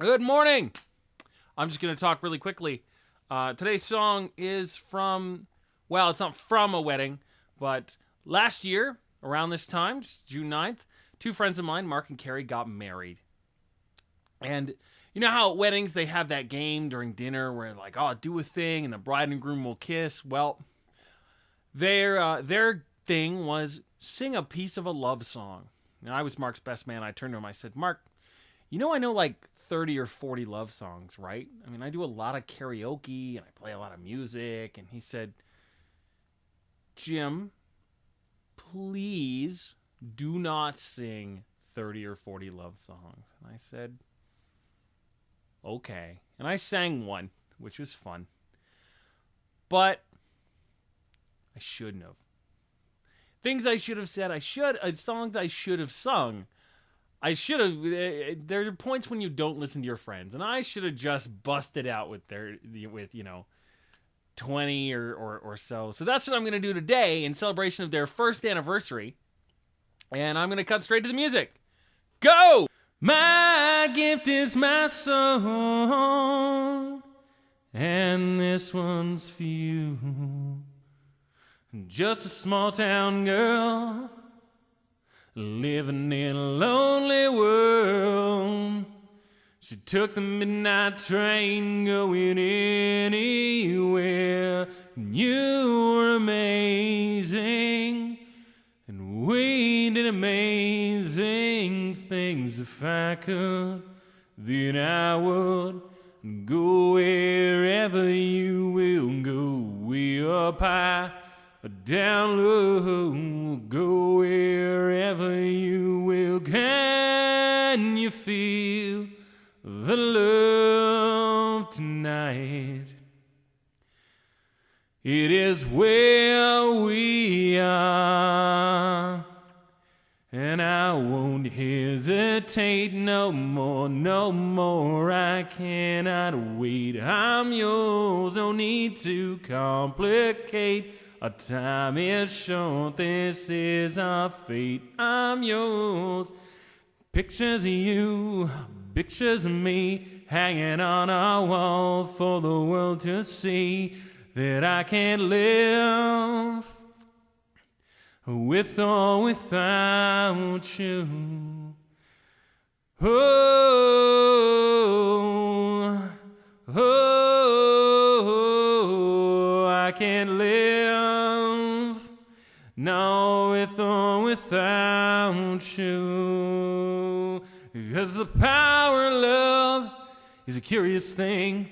Good morning. I'm just going to talk really quickly. Uh, today's song is from, well, it's not from a wedding, but last year, around this time, June 9th, two friends of mine, Mark and Carrie, got married. And you know how at weddings they have that game during dinner where like, oh, do a thing and the bride and groom will kiss. Well, their uh, their thing was sing a piece of a love song. And I was Mark's best man. I turned to him. I said, Mark, you know I know like 30 or 40 love songs, right? I mean, I do a lot of karaoke and I play a lot of music. And he said, Jim, please do not sing 30 or 40 love songs. And I said, okay. And I sang one, which was fun. But I shouldn't have. Things I should have said, I should, uh, songs I should have sung. I should have. Uh, there are points when you don't listen to your friends, and I should have just busted out with their, with you know, twenty or or, or so. So that's what I'm gonna do today in celebration of their first anniversary, and I'm gonna cut straight to the music. Go! My gift is my song, and this one's for you. Just a small town girl living in a lonely world. She took the midnight train going anywhere. And you were amazing, and we did amazing things. If I could, then I would go wherever you will go. We up high down low, go wherever you will. Can you feel the love tonight? It is where we are, and I won't hesitate no more, no more. I cannot wait. I'm yours, no need to complicate. Our time is short, this is our fate. I'm yours. Pictures of you, pictures of me, hanging on our wall for the world to see that I can't live with or without you. Oh, No, with or without you. Because the power of love is a curious thing.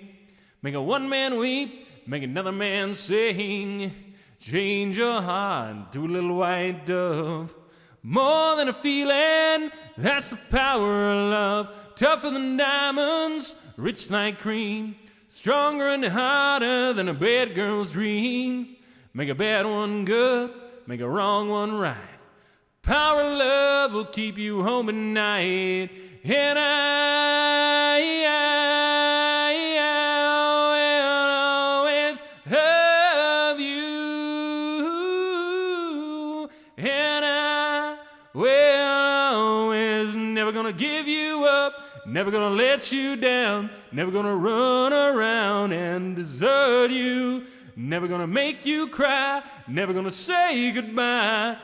Make a one man weep, make another man sing. Change your heart to a little white dove. More than a feeling, that's the power of love. Tougher than diamonds, rich like cream. Stronger and harder than a bad girl's dream. Make a bad one good make a wrong one right. Power of love will keep you home at night. And I, I, I will always love you. And I will always never gonna give you up. Never gonna let you down. Never gonna run around and desert you. Never gonna make you cry, never gonna say goodbye.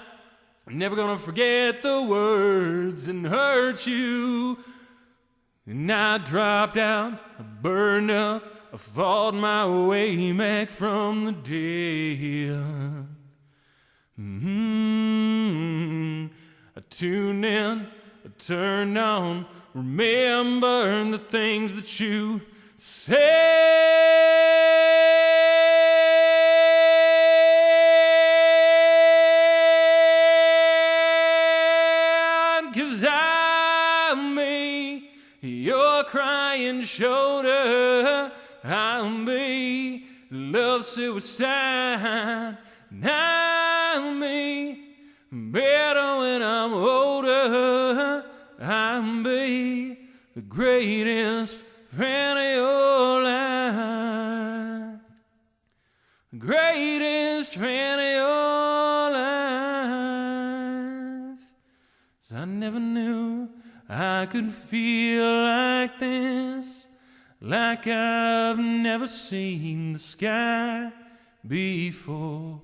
Never gonna forget the words and hurt you. And I dropped out, I burned up, I fought my way back from the dead. Mm-hmm. I tuned in, I turned on, remembering the things that you said. Crying shoulder. I'll be love suicide. I'll be better when I'm older. I'll be the greatest friend of your life. The greatest friend of your life. I never knew I could feel like this. like I've never seen the sky before.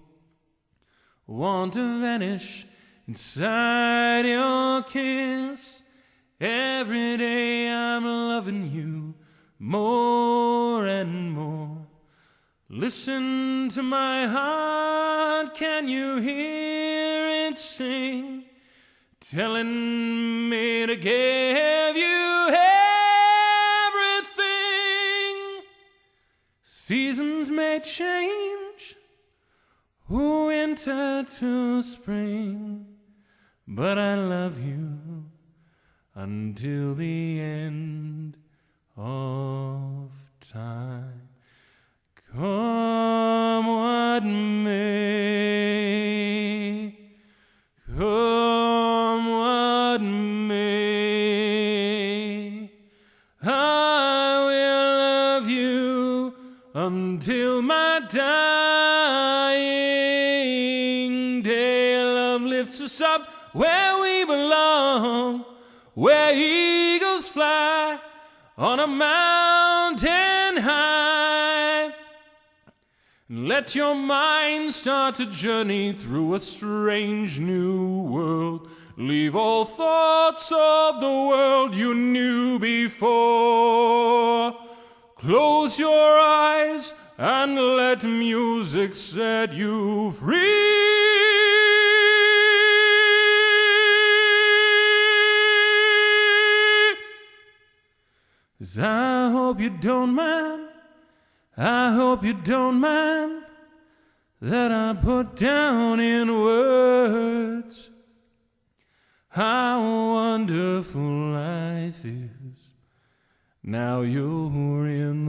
Want to vanish inside your kiss. Every day I'm loving you more and more. Listen to my heart, can you hear it sing? Telling me to give you everything. Seasons may change, winter to spring, but I love you until the end of time. Where eagles fly on a mountain high. Let your mind start a journey through a strange new world. Leave all thoughts of the world you knew before. Close your eyes and let music set you free. 'Cause I hope you don't mind. I hope you don't mind that I put down in words how wonderful life is. Now you're in